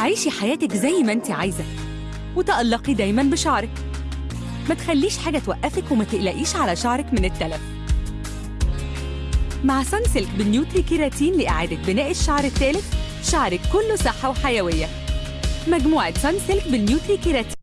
عيشي حياتك زي ما انت عايزة. وتألقي دايما بشعرك. ما تخليش حاجة توقفك وما تقلقيش على شعرك من التلف. مع Sunsilk بال Nutri Keratin لإعادة بناء الشعر التالف شعرك كله صحة وحيوية. مجموعة Sunsilk بال Nutri Keratin.